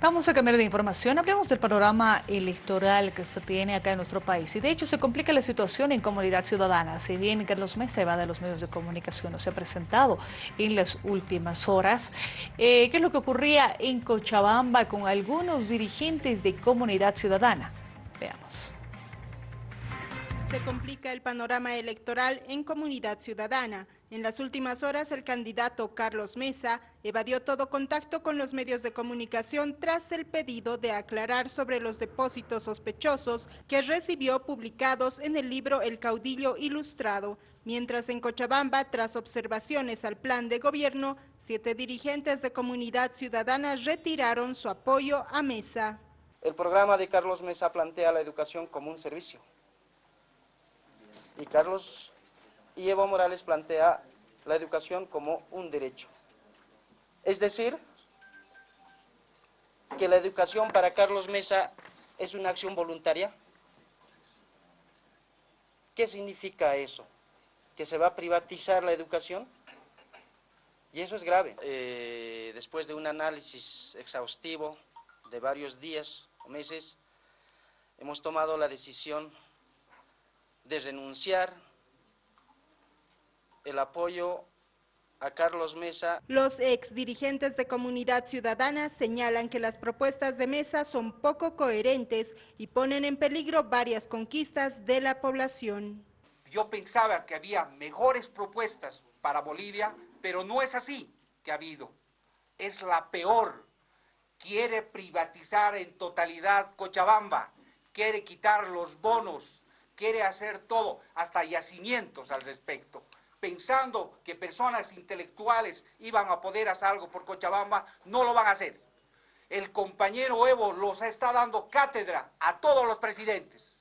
Vamos a cambiar de información. Hablemos del panorama electoral que se tiene acá en nuestro país. Y de hecho se complica la situación en comunidad ciudadana. Si bien Carlos Mesa va de los medios de comunicación no se ha presentado en las últimas horas, eh, ¿qué es lo que ocurría en Cochabamba con algunos dirigentes de comunidad ciudadana? Veamos. Se complica el panorama electoral en Comunidad Ciudadana. En las últimas horas, el candidato Carlos Mesa evadió todo contacto con los medios de comunicación tras el pedido de aclarar sobre los depósitos sospechosos que recibió publicados en el libro El Caudillo Ilustrado. Mientras en Cochabamba, tras observaciones al plan de gobierno, siete dirigentes de Comunidad Ciudadana retiraron su apoyo a Mesa. El programa de Carlos Mesa plantea la educación como un servicio y Carlos y Evo Morales plantea la educación como un derecho. Es decir, que la educación para Carlos Mesa es una acción voluntaria. ¿Qué significa eso? ¿Que se va a privatizar la educación? Y eso es grave. Eh, después de un análisis exhaustivo de varios días o meses, hemos tomado la decisión de renunciar el apoyo a Carlos Mesa. Los ex dirigentes de Comunidad Ciudadana señalan que las propuestas de Mesa son poco coherentes y ponen en peligro varias conquistas de la población. Yo pensaba que había mejores propuestas para Bolivia, pero no es así que ha habido. Es la peor. Quiere privatizar en totalidad Cochabamba, quiere quitar los bonos, quiere hacer todo, hasta yacimientos al respecto, pensando que personas intelectuales iban a poder hacer algo por Cochabamba, no lo van a hacer. El compañero Evo los está dando cátedra a todos los presidentes.